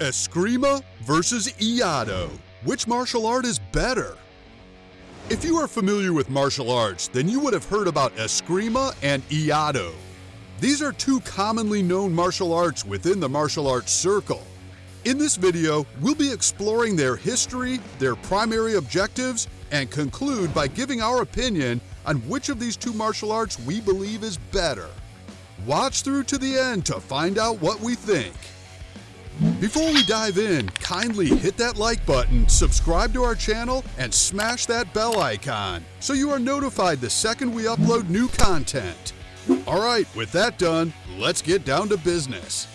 Eskrima versus Iaido. Which martial art is better? If you are familiar with martial arts, then you would have heard about Eskrima and Iaido. These are two commonly known martial arts within the martial arts circle. In this video, we'll be exploring their history, their primary objectives, and conclude by giving our opinion on which of these two martial arts we believe is better. Watch through to the end to find out what we think. Before we dive in, kindly hit that like button, subscribe to our channel, and smash that bell icon so you are notified the second we upload new content. Alright, with that done, let's get down to business.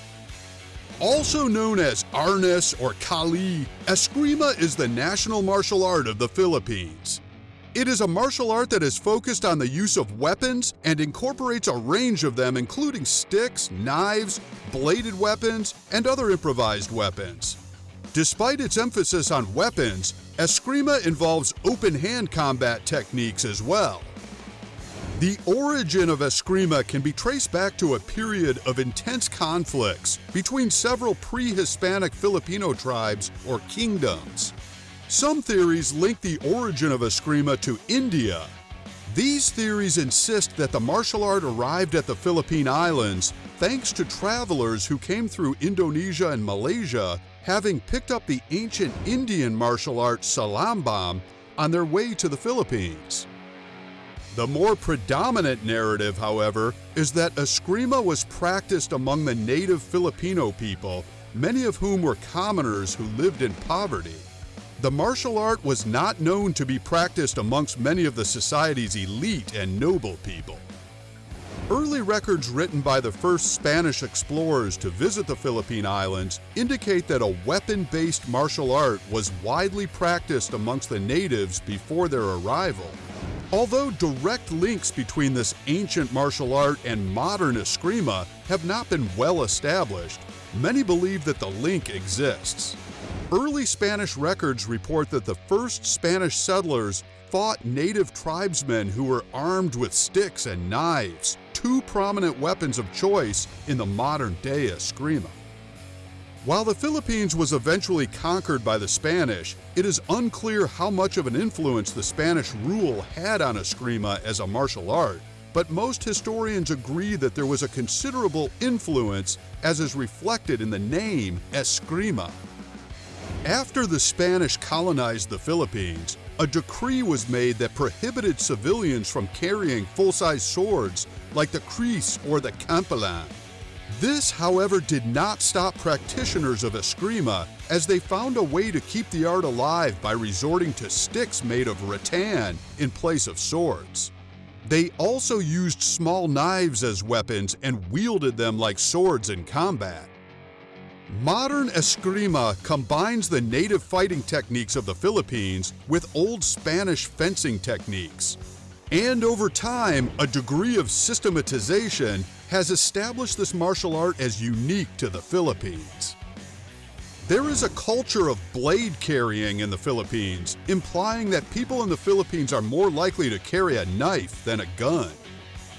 Also known as Arnis or Kali, Eskrima is the national martial art of the Philippines. It is a martial art that is focused on the use of weapons and incorporates a range of them including sticks, knives, bladed weapons, and other improvised weapons. Despite its emphasis on weapons, Eskrima involves open-hand combat techniques as well. The origin of Eskrima can be traced back to a period of intense conflicts between several pre-Hispanic Filipino tribes or kingdoms. Some theories link the origin of Eskrima to India. These theories insist that the martial art arrived at the Philippine Islands thanks to travelers who came through Indonesia and Malaysia having picked up the ancient Indian martial art Silambam on their way to the Philippines. The more predominant narrative, however, is that Eskrima was practiced among the native Filipino people, many of whom were commoners who lived in poverty. The martial art was not known to be practiced amongst many of the society's elite and noble people. Early records written by the first Spanish explorers to visit the Philippine Islands indicate that a weapon-based martial art was widely practiced amongst the natives before their arrival. Although direct links between this ancient martial art and modern Eskrima have not been well established, many believe that the link exists. Early Spanish records report that the first Spanish settlers fought native tribesmen who were armed with sticks and knives, two prominent weapons of choice in the modern-day Eskrima. While the Philippines was eventually conquered by the Spanish, it is unclear how much of an influence the Spanish rule had on Eskrima as a martial art, but most historians agree that there was a considerable influence as is reflected in the name Eskrima. After the Spanish colonized the Philippines, a decree was made that prohibited civilians from carrying full-size swords like the kris or the kampilan. This, however, did not stop practitioners of Eskrima as they found a way to keep the art alive by resorting to sticks made of rattan in place of swords. They also used small knives as weapons and wielded them like swords in combat. Modern Eskrima combines the native fighting techniques of the Philippines with old Spanish fencing techniques. And over time, a degree of systematization has established this martial art as unique to the Philippines. There is a culture of blade carrying in the Philippines, implying that people in the Philippines are more likely to carry a knife than a gun.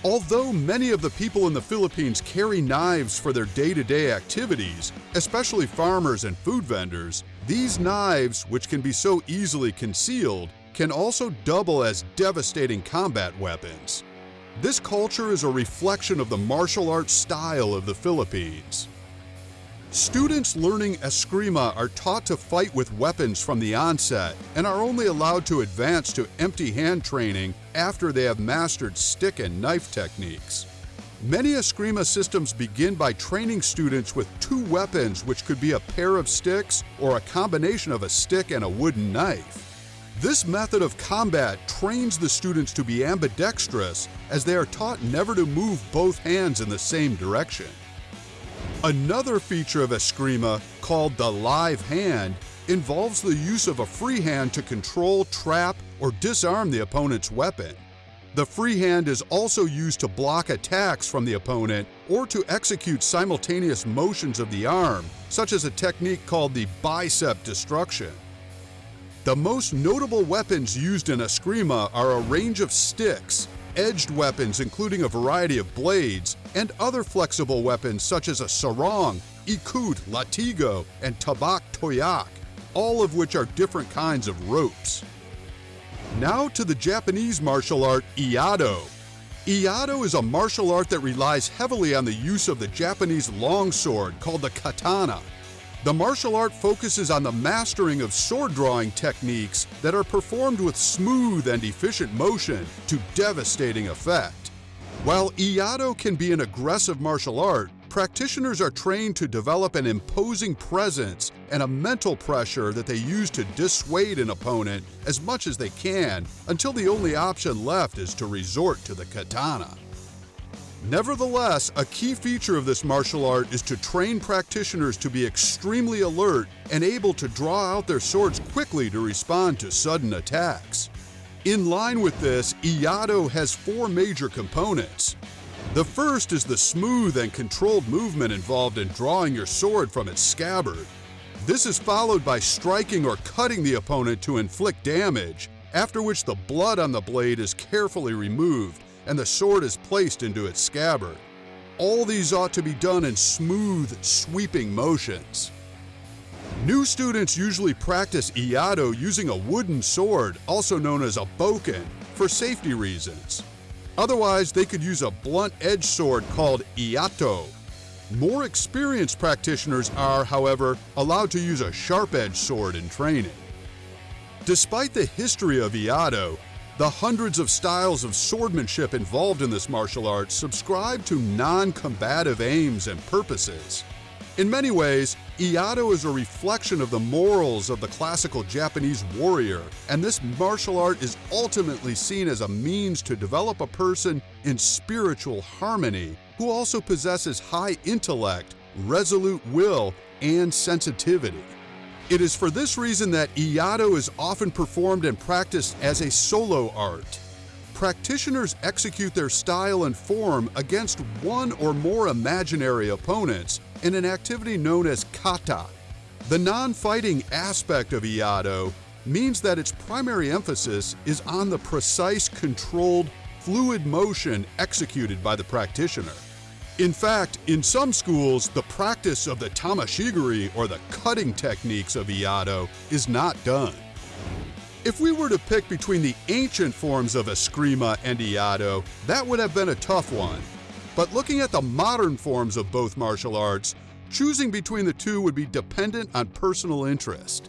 Although many of the people in the Philippines carry knives for their day-to-day activities, especially farmers and food vendors, these knives, which can be so easily concealed, can also double as devastating combat weapons. This culture is a reflection of the martial arts style of the Philippines. Students learning Eskrima are taught to fight with weapons from the onset and are only allowed to advance to empty hand training after they have mastered stick and knife techniques. Many Eskrima systems begin by training students with two weapons which could be a pair of sticks or a combination of a stick and a wooden knife. This method of combat trains the students to be ambidextrous as they are taught never to move both hands in the same direction. Another feature of Eskrima, called the live hand, involves the use of a free hand to control, trap, or disarm the opponent's weapon. The free hand is also used to block attacks from the opponent or to execute simultaneous motions of the arm, such as a technique called the bicep destruction. The most notable weapons used in Eskrima are a range of sticks, edged weapons including a variety of blades, and other flexible weapons such as a sarong, ikut, latigo, and tabak toyok, all of which are different kinds of ropes. Now to the Japanese martial art Iaido. Iaido is a martial art that relies heavily on the use of the Japanese longsword called the katana. The martial art focuses on the mastering of sword drawing techniques that are performed with smooth and efficient motion to devastating effect. While Iaido can be an aggressive martial art, practitioners are trained to develop an imposing presence and a mental pressure that they use to dissuade an opponent as much as they can until the only option left is to resort to the katana. Nevertheless, a key feature of this martial art is to train practitioners to be extremely alert and able to draw out their swords quickly to respond to sudden attacks. In line with this, Iaido has four major components. The first is the smooth and controlled movement involved in drawing your sword from its scabbard. This is followed by striking or cutting the opponent to inflict damage, after which the blood on the blade is carefully removed and the sword is placed into its scabbard. All these ought to be done in smooth, sweeping motions. New students usually practice Iaido using a wooden sword, also known as a bokken, for safety reasons. Otherwise, they could use a blunt-edged sword called iaito. More experienced practitioners are, however, allowed to use a sharp-edged sword in training. Despite the history of Iaido, the hundreds of styles of swordmanship involved in this martial art subscribe to non-combative aims and purposes. In many ways, Iaido is a reflection of the morals of the classical Japanese warrior, and this martial art is ultimately seen as a means to develop a person in spiritual harmony who also possesses high intellect, resolute will, and sensitivity. It is for this reason that Iaido is often performed and practiced as a solo art. Practitioners execute their style and form against one or more imaginary opponents in an activity known as kata. The non-fighting aspect of Iaido means that its primary emphasis is on the precise, controlled, fluid motion executed by the practitioner. In fact, in some schools, the practice of the tameshigiri or the cutting techniques of Iaido is not done. If we were to pick between the ancient forms of Eskrima and Iaido, that would have been a tough one. But looking at the modern forms of both martial arts, choosing between the two would be dependent on personal interest.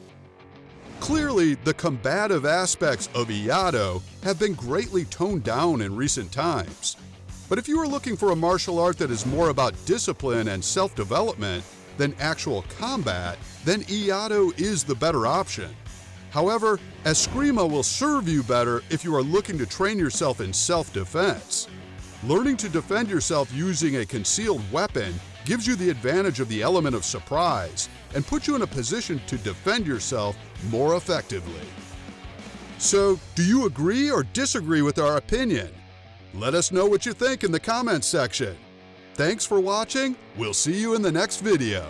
Clearly, the combative aspects of Iaido have been greatly toned down in recent times. But if you are looking for a martial art that is more about discipline and self-development than actual combat, then Iaido is the better option. However, Eskrima will serve you better if you are looking to train yourself in self-defense. Learning to defend yourself using a concealed weapon gives you the advantage of the element of surprise and puts you in a position to defend yourself more effectively. So, do you agree or disagree with our opinion? Let us know what you think in the comments section. Thanks for watching. We'll see you in the next video.